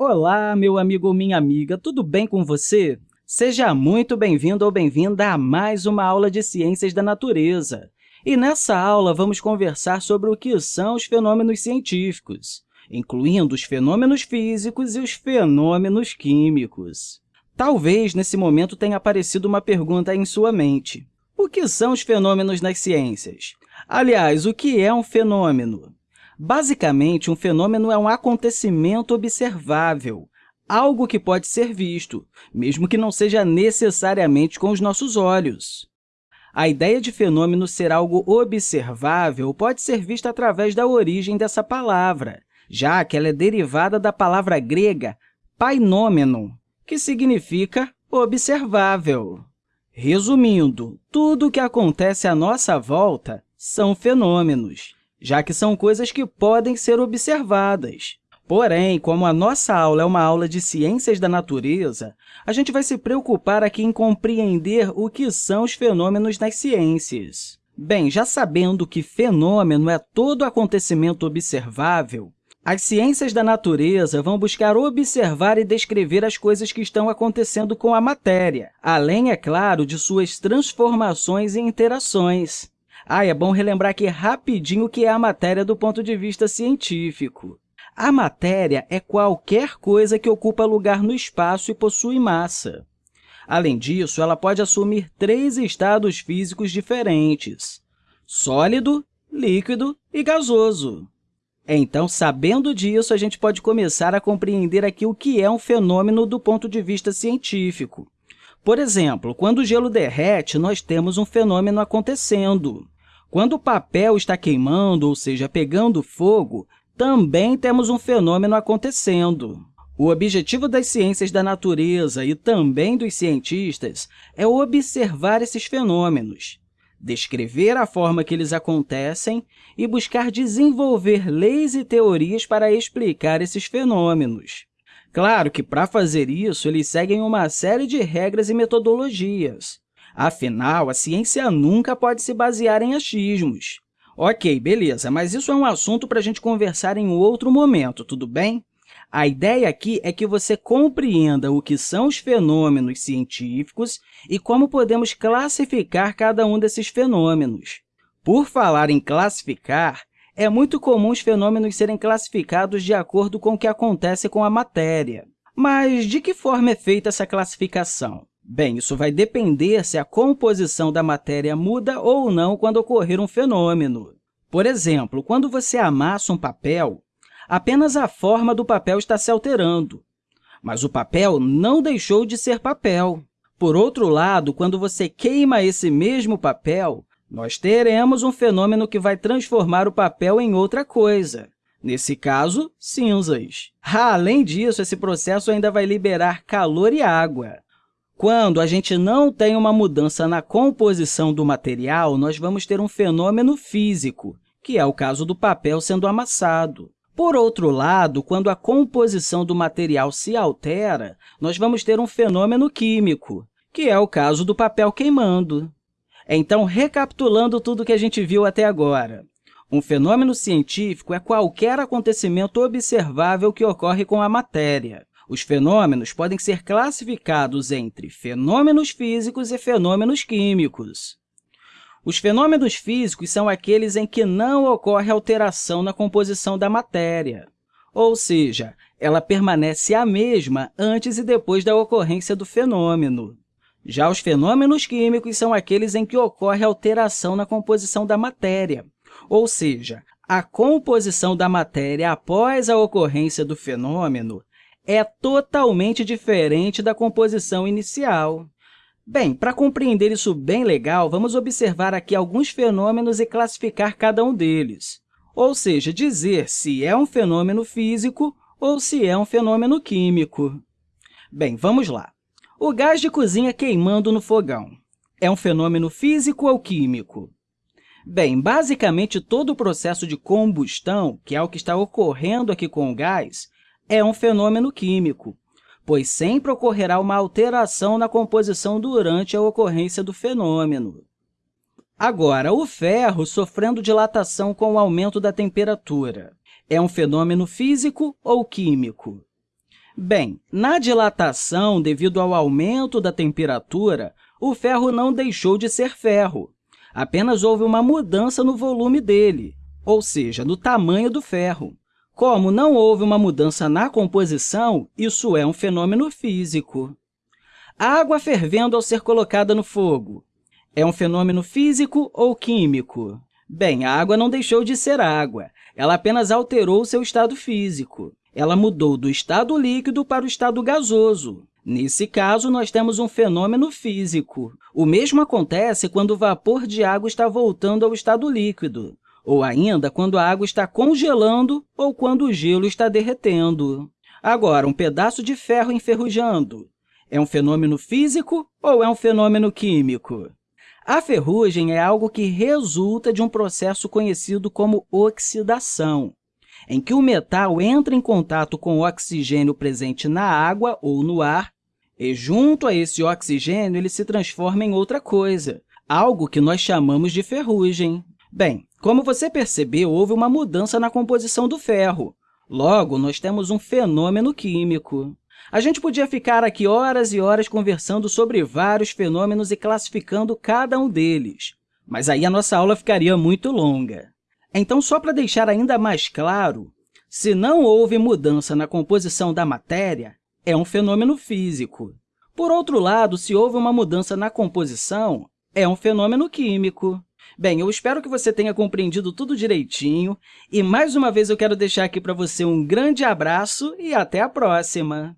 Olá, meu amigo ou minha amiga, tudo bem com você? Seja muito bem-vindo ou bem-vinda a mais uma aula de Ciências da Natureza. E nessa aula, vamos conversar sobre o que são os fenômenos científicos, incluindo os fenômenos físicos e os fenômenos químicos. Talvez, nesse momento, tenha aparecido uma pergunta em sua mente. O que são os fenômenos nas ciências? Aliás, o que é um fenômeno? Basicamente, um fenômeno é um acontecimento observável, algo que pode ser visto, mesmo que não seja necessariamente com os nossos olhos. A ideia de fenômeno ser algo observável pode ser vista através da origem dessa palavra, já que ela é derivada da palavra grega painômeno, que significa observável. Resumindo, tudo o que acontece à nossa volta são fenômenos já que são coisas que podem ser observadas. Porém, como a nossa aula é uma aula de ciências da natureza, a gente vai se preocupar aqui em compreender o que são os fenômenos nas ciências. Bem, já sabendo que fenômeno é todo acontecimento observável, as ciências da natureza vão buscar observar e descrever as coisas que estão acontecendo com a matéria, além, é claro, de suas transformações e interações. Ah, é bom relembrar aqui rapidinho o que é a matéria do ponto de vista científico. A matéria é qualquer coisa que ocupa lugar no espaço e possui massa. Além disso, ela pode assumir três estados físicos diferentes, sólido, líquido e gasoso. Então, sabendo disso, a gente pode começar a compreender aqui o que é um fenômeno do ponto de vista científico. Por exemplo, quando o gelo derrete, nós temos um fenômeno acontecendo. Quando o papel está queimando, ou seja, pegando fogo, também temos um fenômeno acontecendo. O objetivo das ciências da natureza e também dos cientistas é observar esses fenômenos, descrever a forma que eles acontecem e buscar desenvolver leis e teorias para explicar esses fenômenos. Claro que, para fazer isso, eles seguem uma série de regras e metodologias. Afinal, a ciência nunca pode se basear em achismos. Ok, beleza, mas isso é um assunto para a gente conversar em outro momento, tudo bem? A ideia aqui é que você compreenda o que são os fenômenos científicos e como podemos classificar cada um desses fenômenos. Por falar em classificar, é muito comum os fenômenos serem classificados de acordo com o que acontece com a matéria. Mas de que forma é feita essa classificação? Bem, isso vai depender se a composição da matéria muda ou não quando ocorrer um fenômeno. Por exemplo, quando você amassa um papel, apenas a forma do papel está se alterando, mas o papel não deixou de ser papel. Por outro lado, quando você queima esse mesmo papel, nós teremos um fenômeno que vai transformar o papel em outra coisa. Nesse caso, cinzas. Além disso, esse processo ainda vai liberar calor e água. Quando a gente não tem uma mudança na composição do material, nós vamos ter um fenômeno físico, que é o caso do papel sendo amassado. Por outro lado, quando a composição do material se altera, nós vamos ter um fenômeno químico, que é o caso do papel queimando. Então, recapitulando tudo que a gente viu até agora, um fenômeno científico é qualquer acontecimento observável que ocorre com a matéria. Os fenômenos podem ser classificados entre fenômenos físicos e fenômenos químicos. Os fenômenos físicos são aqueles em que não ocorre alteração na composição da matéria, ou seja, ela permanece a mesma antes e depois da ocorrência do fenômeno. Já os fenômenos químicos são aqueles em que ocorre alteração na composição da matéria, ou seja, a composição da matéria após a ocorrência do fenômeno é totalmente diferente da composição inicial. Bem, para compreender isso bem legal, vamos observar aqui alguns fenômenos e classificar cada um deles, ou seja, dizer se é um fenômeno físico ou se é um fenômeno químico. Bem, vamos lá. O gás de cozinha queimando no fogão é um fenômeno físico ou químico? Bem, basicamente, todo o processo de combustão, que é o que está ocorrendo aqui com o gás, é um fenômeno químico, pois sempre ocorrerá uma alteração na composição durante a ocorrência do fenômeno. Agora, o ferro sofrendo dilatação com o aumento da temperatura é um fenômeno físico ou químico? Bem, na dilatação, devido ao aumento da temperatura, o ferro não deixou de ser ferro, apenas houve uma mudança no volume dele, ou seja, no tamanho do ferro. Como não houve uma mudança na composição, isso é um fenômeno físico. A água fervendo ao ser colocada no fogo é um fenômeno físico ou químico? Bem, a água não deixou de ser água, ela apenas alterou seu estado físico. Ela mudou do estado líquido para o estado gasoso. Nesse caso, nós temos um fenômeno físico. O mesmo acontece quando o vapor de água está voltando ao estado líquido ou ainda quando a água está congelando ou quando o gelo está derretendo. Agora, um pedaço de ferro enferrujando é um fenômeno físico ou é um fenômeno químico? A ferrugem é algo que resulta de um processo conhecido como oxidação, em que o metal entra em contato com o oxigênio presente na água ou no ar, e, junto a esse oxigênio, ele se transforma em outra coisa, algo que nós chamamos de ferrugem. Bem, como você percebeu, houve uma mudança na composição do ferro. Logo, nós temos um fenômeno químico. A gente podia ficar aqui horas e horas conversando sobre vários fenômenos e classificando cada um deles, mas aí a nossa aula ficaria muito longa. Então, só para deixar ainda mais claro, se não houve mudança na composição da matéria, é um fenômeno físico. Por outro lado, se houve uma mudança na composição, é um fenômeno químico. Bem, eu espero que você tenha compreendido tudo direitinho e, mais uma vez, eu quero deixar aqui para você um grande abraço e até a próxima!